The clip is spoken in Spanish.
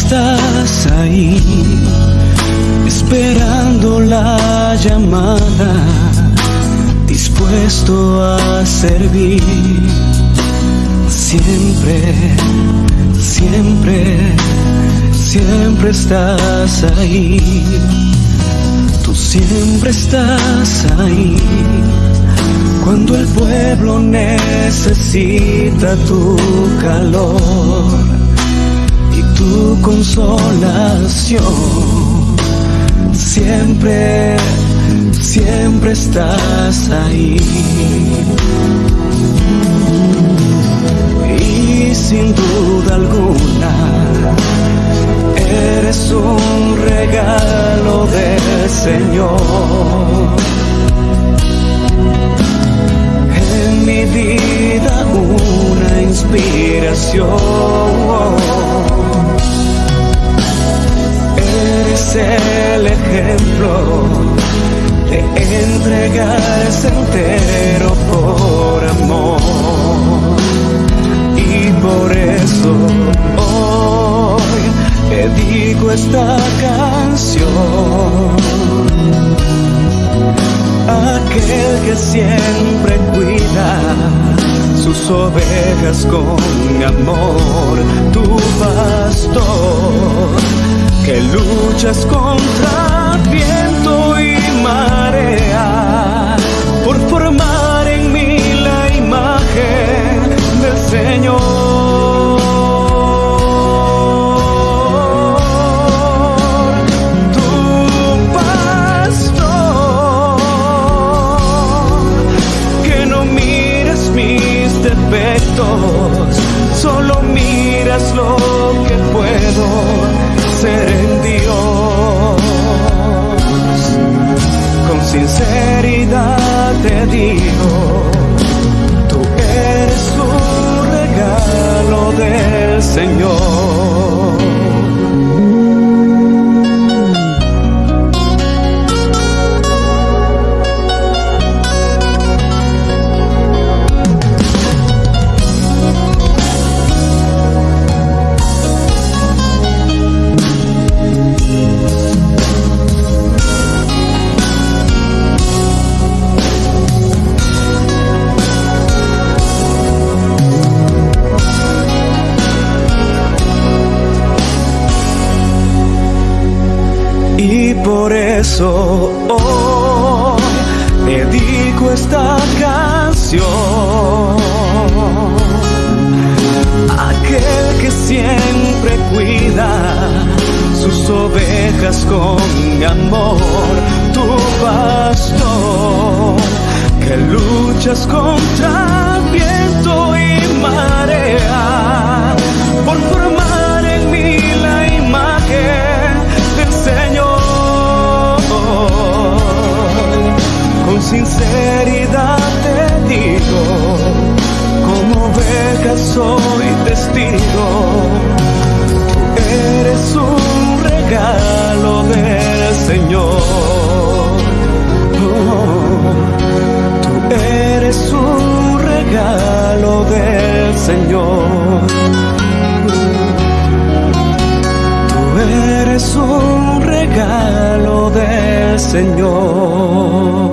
estás ahí, esperando la llamada, dispuesto a servir. Siempre, siempre, siempre estás ahí. Tú siempre estás ahí. Cuando el pueblo necesita tu calor tu consolación. Siempre, siempre estás ahí. Y sin duda alguna, eres un regalo del Señor. En mi vida una inspiración el ejemplo de entregarse entero por amor. Y por eso hoy dedico esta canción aquel que siempre cuida sus ovejas con amor, tu luchas contra viento y marea por formar en mí la imagen del Señor. Tu pastor, que no mires mis defectos, solo miras lo que puedo ser en Dios. Sinceridad te digo, tú eres un regalo del Señor. Eso hoy dedico esta canción aquel que siempre cuida sus ovejas con amor, tu pastor, que luchas contra oveja soy testigo, eres un regalo del Señor. Tú eres un regalo del Señor. Tú eres un regalo del Señor.